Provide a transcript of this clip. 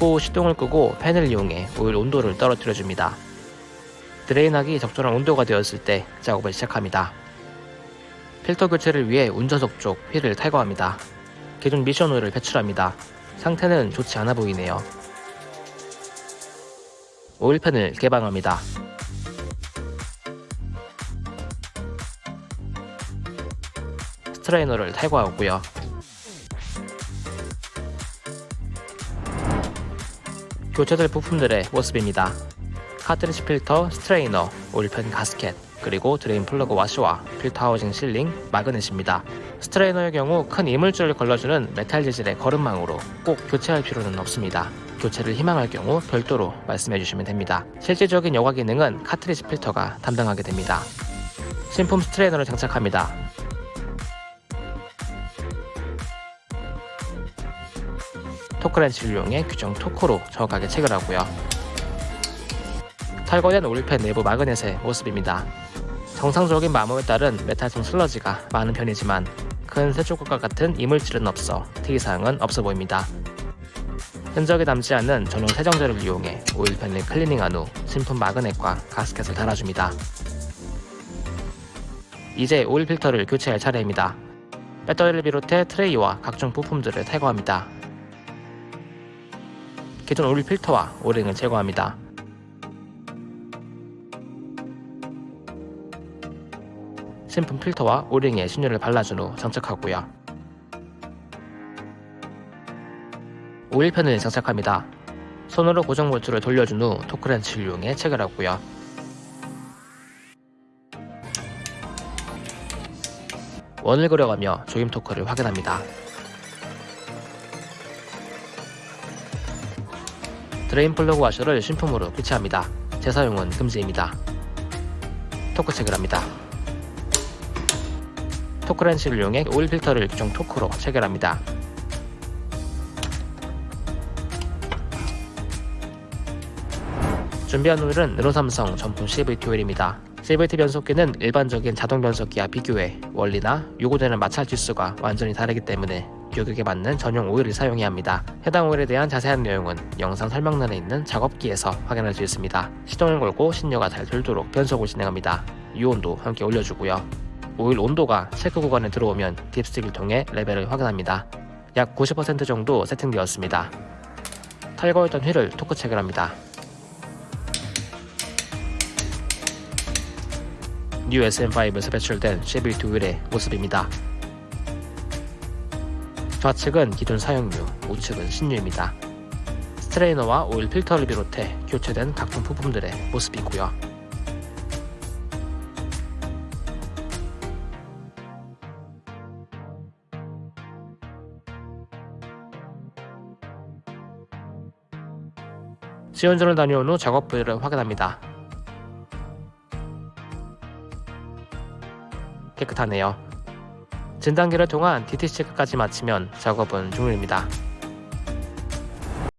그후 시동을 끄고 팬을 이용해 오일 온도를 떨어뜨려 줍니다. 드레인하기 적절한 온도가 되었을 때 작업을 시작합니다. 필터 교체를 위해 운전석 쪽 휠을 탈거합니다. 기존 미션 오일을 배출합니다. 상태는 좋지 않아 보이네요. 오일팬을 개방합니다. 스트레이너를 탈거하고요. 교체될 부품들의 모습입니다. 카트리지 필터, 스트레이너, 오일팬 가스켓, 그리고 드레인 플러그 와셔와 필터 하우징 sealing, magnet입니다. 스트레이너의 경우 큰 이물질을 걸러주는 메탈 재질의 거름망으로 꼭 교체할 필요는 없습니다. 교체를 희망할 경우 별도로 말씀해 주시면 됩니다. 실질적인 여과 기능은 카트리지 필터가 담당하게 됩니다. 신품 스트레이너를 장착합니다. 토크렌치를 이용해 규정 토크로 정확하게 체결하고요. 탈거된 오일팬 내부 magnet의 모습입니다. 정상적인 마모에 따른 메탈성 슬러지가 많은 편이지만 큰 쇳조각과 같은 이물질은 없어 특이사항은 없어 보입니다. 흔적이 남지 않는 전용 세정제를 이용해 오일팬을 클리닝한 후 신품 magnet과 가스켓을 달아줍니다. 이제 오일 필터를 교체할 차례입니다. 배터리를 비롯해 트레이와 각종 부품들을 탈거합니다. 기존 오일 필터와 오링을 제거합니다. 신품 필터와 오링에 신유를 발라준 후 장착하고요. 오일팬을 장착합니다. 손으로 고정 볼트를 돌려준 후 토크렌치를 이용해 체결하고요. 원을 그려가며 조임 토크를 확인합니다. 드레인 플러그 와셔를 신품으로 교체합니다. 재사용은 금지입니다. 토크 체결합니다. 토크렌치를 이용해 오일 필터를 규정 토크로 체결합니다. 준비한 오일은 르노삼성 정품 CVT 오일입니다. CVT 변속기는 일반적인 자동 변속기와 비교해 원리나 요구되는 마찰 지수가 완전히 다르기 때문에 규격에 맞는 전용 오일을 사용해야 합니다. 해당 오일에 대한 자세한 내용은 영상 설명란에 있는 작업기에서 확인할 수 있습니다. 시동을 걸고 신유가 잘 돌도록 변속을 진행합니다. 유온도 함께 올려주고요. 오일 온도가 체크 구간에 들어오면 dipstick을 통해 레벨을 확인합니다. 약 90% 정도 세팅되었습니다. 탈거했던 휠을 토크 체결합니다. 뉴 SM5에서 배출된 CVT 오일의 모습입니다. 좌측은 기존 사용유, 우측은 신유입니다. 스트레이너와 오일 필터를 비롯해 교체된 각종 부품들의 모습이고요. 지원전을 다녀온 후 작업 부위를 확인합니다. 깨끗하네요. 진단기를 통한 DT 체크까지 마치면 작업은 종료입니다.